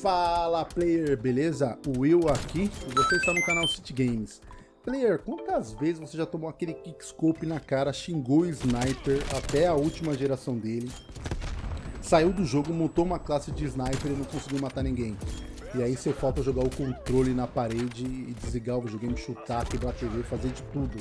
Fala player, beleza? O Will aqui e você está no canal City Games. Player, quantas vezes você já tomou aquele kickscope na cara, xingou o sniper até a última geração dele, saiu do jogo, montou uma classe de sniper e não conseguiu matar ninguém? E aí você falta jogar o controle na parede e desligar o videogame, chutar, quebrar a TV, fazer de tudo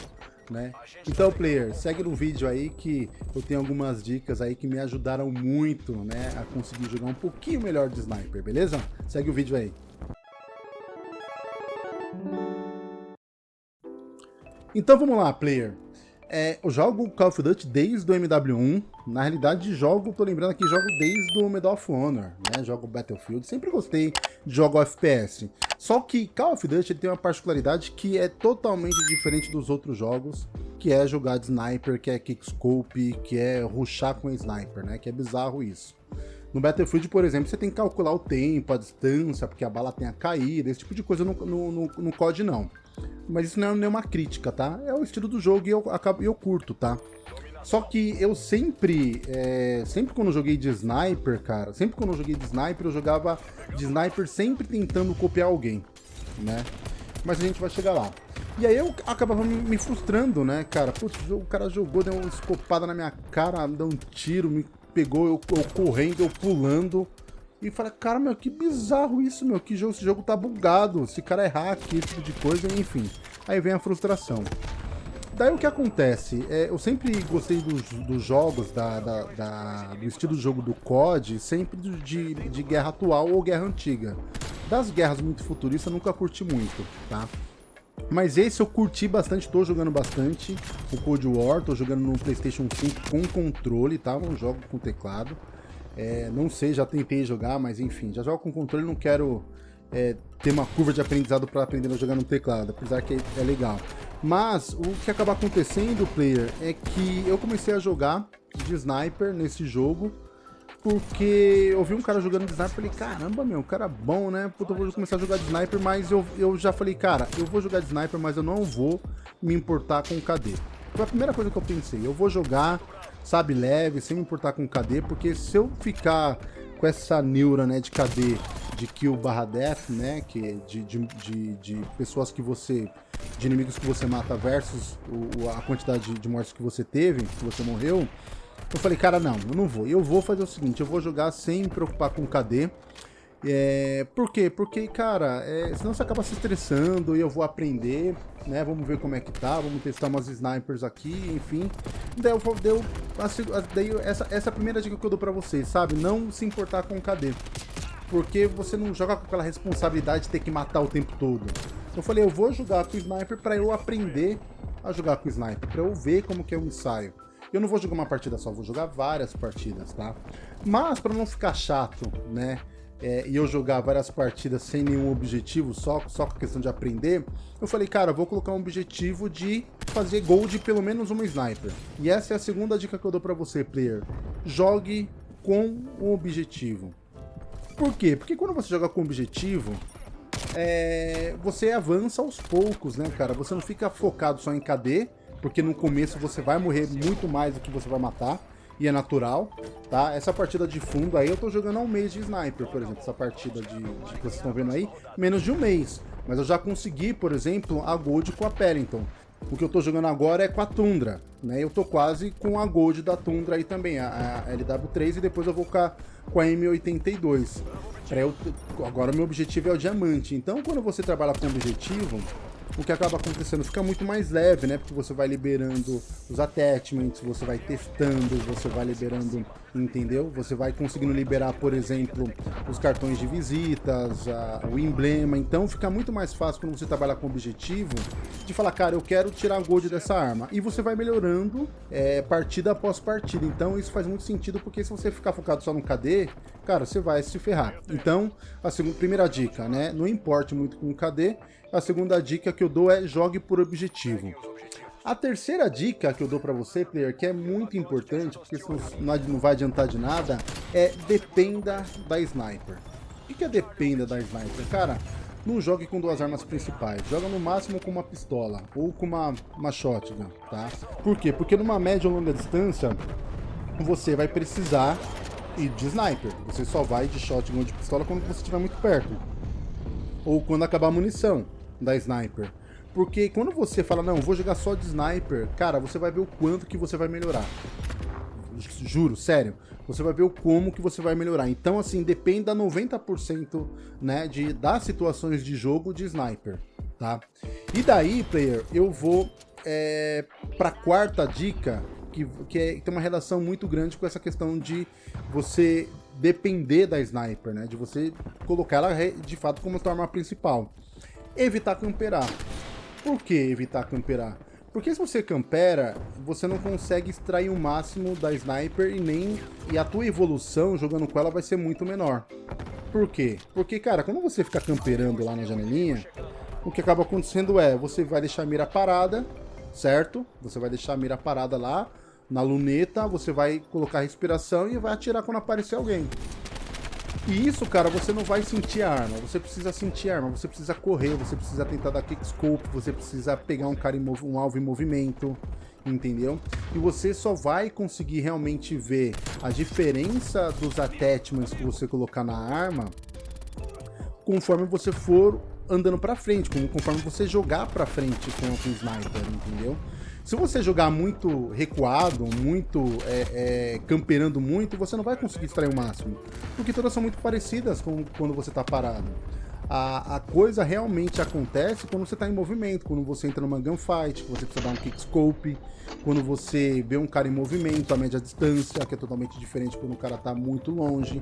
né? Então, player, segue no vídeo aí que eu tenho algumas dicas aí que me ajudaram muito, né, a conseguir jogar um pouquinho melhor de sniper, beleza? Segue o vídeo aí. Então vamos lá, player. É, eu jogo Call of Duty desde o MW1. Na realidade, jogo, tô lembrando aqui, jogo desde o Medal of Honor, né? Jogo Battlefield. Sempre gostei de jogo FPS. Só que Call of Duty tem uma particularidade que é totalmente diferente dos outros jogos, que é jogar de sniper, que é kickscope, que é rushar com sniper, né? Que é bizarro isso. No Battlefield, por exemplo, você tem que calcular o tempo, a distância, porque a bala tenha caído, esse tipo de coisa no, no, no, no COD não. Mas isso não é nenhuma crítica, tá? É o estilo do jogo e eu, eu curto, tá? Só que eu sempre, é, sempre quando eu joguei de sniper, cara, sempre quando eu joguei de sniper, eu jogava de sniper sempre tentando copiar alguém, né? Mas a gente vai chegar lá. E aí eu acabava me frustrando, né, cara? Putz, o cara jogou, deu uma escopada na minha cara, deu um tiro, me pegou, eu, eu correndo, eu pulando. E fala, cara, meu, que bizarro isso, meu. Que jogo, esse jogo tá bugado. Esse cara é hack, esse tipo de coisa, enfim. Aí vem a frustração. Daí o que acontece? É, eu sempre gostei dos, dos jogos, da, da, da, do estilo de jogo do COD, sempre de, de guerra atual ou guerra antiga. Das guerras muito futuristas eu nunca curti muito, tá? Mas esse eu curti bastante, tô jogando bastante. O Cold War, tô jogando no Playstation 5 com controle, tá? Não jogo com teclado. É, não sei, já tentei jogar, mas enfim, já jogo com controle, não quero é, ter uma curva de aprendizado para aprender a jogar no teclado, apesar que é legal. Mas o que acaba acontecendo, player, é que eu comecei a jogar de sniper nesse jogo, porque eu vi um cara jogando de sniper e falei, caramba, meu, cara bom, né? Puta, eu vou começar a jogar de sniper, mas eu, eu já falei, cara, eu vou jogar de sniper, mas eu não vou me importar com o KD. Foi a primeira coisa que eu pensei, eu vou jogar sabe, leve, sem me importar com KD, porque se eu ficar com essa neura, né, de KD, de kill barra death, né, que é de, de, de, de, pessoas que você, de inimigos que você mata versus o, a quantidade de mortes que você teve, que você morreu, eu falei, cara, não, eu não vou. Eu vou fazer o seguinte, eu vou jogar sem me preocupar com KD, é, por quê? Porque, cara, é, senão você acaba se estressando e eu vou aprender, né? Vamos ver como é que tá, vamos testar umas snipers aqui, enfim. Daí, eu, deu, daí essa, essa é a primeira dica que eu dou pra vocês, sabe? Não se importar com o KD. Porque você não joga com aquela responsabilidade de ter que matar o tempo todo. Eu falei, eu vou jogar com o sniper pra eu aprender a jogar com o sniper, pra eu ver como que é o ensaio. Eu não vou jogar uma partida só, vou jogar várias partidas, tá? Mas, pra não ficar chato, né? é, e eu jogar várias partidas sem nenhum objetivo, só, só com questão de aprender, eu falei, cara, vou colocar um objetivo de fazer gol de pelo menos uma sniper. E essa é a segunda dica que eu dou pra você, player. Jogue com um objetivo. Por quê? Porque quando você joga com objetivo, é, você avança aos poucos, né, cara? Você não fica focado só em KD, porque no começo você vai morrer muito mais do que você vai matar e é natural, tá? Essa partida de fundo aí eu tô jogando há um mês de Sniper, por exemplo, essa partida de, de que vocês estão vendo aí, menos de um mês. Mas eu já consegui, por exemplo, a Gold com a Pellington. O que eu tô jogando agora é com a Tundra, né? Eu tô quase com a Gold da Tundra aí também, a, a LW3, e depois eu vou ficar com a M82. Eu, agora o meu objetivo é o diamante. Então, quando você trabalha com objetivo, o que acaba acontecendo fica muito mais leve, né? Porque você vai liberando os attachments, você vai testando, você vai liberando, entendeu? Você vai conseguindo liberar, por exemplo, os cartões de visitas, a, o emblema. Então fica muito mais fácil quando você trabalha com objetivo de falar, cara, eu quero tirar gold dessa arma. E você vai melhorando é, partida após partida. Então isso faz muito sentido, porque se você ficar focado só no KD, cara, você vai se ferrar. Então, a segunda, primeira dica, né? Não importe muito com o KD. A segunda dica que eu dou é jogue por objetivo. A terceira dica que eu dou para você, player, que é muito importante, porque senão não vai adiantar de nada, é dependa da sniper. O que é dependa da sniper? Cara, não jogue com duas armas principais. Joga no máximo com uma pistola ou com uma, uma shotgun, tá? Por quê? Porque numa média ou longa distância, você vai precisar e de sniper. Você só vai de shotgun ou de pistola quando você estiver muito perto. Ou quando acabar a munição da sniper. Porque quando você fala, não, vou jogar só de sniper, cara, você vai ver o quanto que você vai melhorar. Juro, sério. Você vai ver o como que você vai melhorar. Então, assim, depende da 90% né, de, das situações de jogo de sniper, tá? E daí, player, eu vou é, pra quarta dica, que, que, é, tem uma relação muito grande com essa questão de você depender da sniper, né? De você colocar ela de fato como tua arma principal. Evitar camperar. Por que evitar camperar? Porque se você campera, você não consegue extrair o máximo da sniper e nem e a tua evolução jogando com ela vai ser muito menor. Por quê? Porque, cara, quando você fica camperando lá na janelinha, o que acaba acontecendo é, você vai deixar a mira parada, certo? Você vai deixar a mira parada lá, na luneta, você vai colocar respiração e vai atirar quando aparecer alguém. E isso, cara, você não vai sentir a arma, você precisa sentir a arma, você precisa correr, você precisa tentar dar kickscope, você precisa pegar um cara em um alvo em movimento, entendeu? E você só vai conseguir realmente ver a diferença dos attachments que você colocar na arma conforme você for andando pra frente, conforme você jogar pra frente com o sniper, entendeu? Se você jogar muito recuado, muito é, é, camperando muito, você não vai conseguir extrair o máximo. Porque todas são muito parecidas com quando você está parado. A, a, coisa realmente acontece quando você está em movimento, quando você entra numa gunfight, você precisa dar um kickscope, quando você vê um cara em movimento a média distância, que é totalmente diferente quando o cara está muito longe.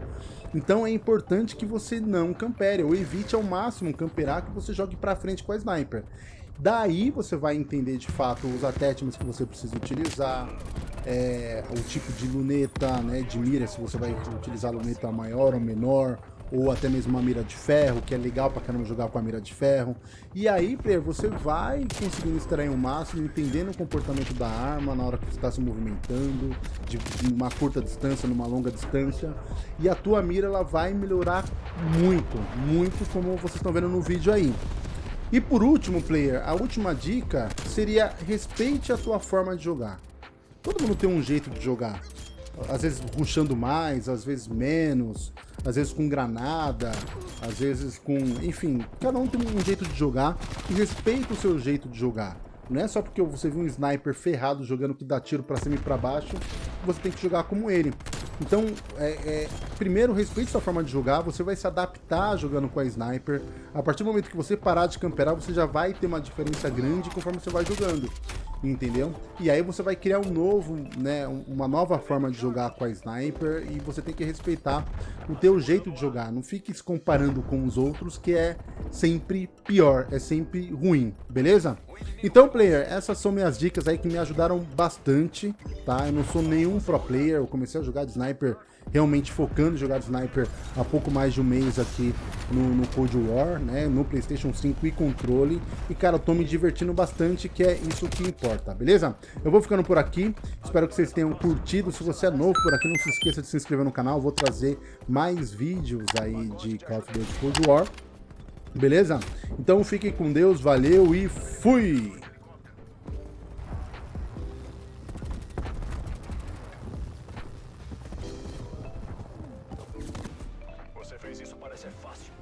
Então é importante que você não campere, ou evite ao máximo camperar, que você jogue para frente com a sniper. Daí você vai entender de fato os attachments que você precisa utilizar, é, o tipo de luneta, né, de mira, se você vai utilizar luneta maior ou menor, ou até mesmo uma mira de ferro, que é legal pra caramba jogar com a mira de ferro. E aí, player, você vai conseguindo extrair o um máximo, entendendo o comportamento da arma na hora que você está se movimentando, de uma curta distância, numa longa distância. E a tua mira, ela vai melhorar muito, muito, como vocês estão vendo no vídeo aí. E por último, player, a última dica seria respeite a tua forma de jogar. Todo mundo tem um jeito de jogar. Às vezes ruxando mais, às vezes menos, às vezes com granada, às vezes com... Enfim, cada um tem um jeito de jogar e respeita o seu jeito de jogar. Não é só porque você viu um sniper ferrado jogando que dá tiro pra cima e pra baixo, você tem que jogar como ele. Então, é, é, primeiro, respeite sua forma de jogar, você vai se adaptar jogando com a Sniper. A partir do momento que você parar de camperar, você já vai ter uma diferença grande conforme você vai jogando, entendeu? E aí você vai criar um novo, né, uma nova forma de jogar com a Sniper e você tem que respeitar o teu jeito de jogar. Não fique se comparando com os outros, que é sempre pior, é sempre ruim, beleza? Então, player, essas são minhas dicas aí que me ajudaram bastante, tá? Eu não sou nenhum pro player, eu comecei a jogar de Sniper realmente focando em jogar de Sniper há pouco mais de um mês aqui no, no Cold War, né? No Playstation 5 e controle. E, cara, eu tô me divertindo bastante, que é isso que importa, beleza? Eu vou ficando por aqui, espero que vocês tenham curtido. Se você é novo por aqui, não se esqueça de se inscrever no canal, eu vou trazer mais vídeos aí de Call of Duty Cold War. Beleza? Então fiquem com Deus, valeu e fui! Você fez isso parecer fácil. Muito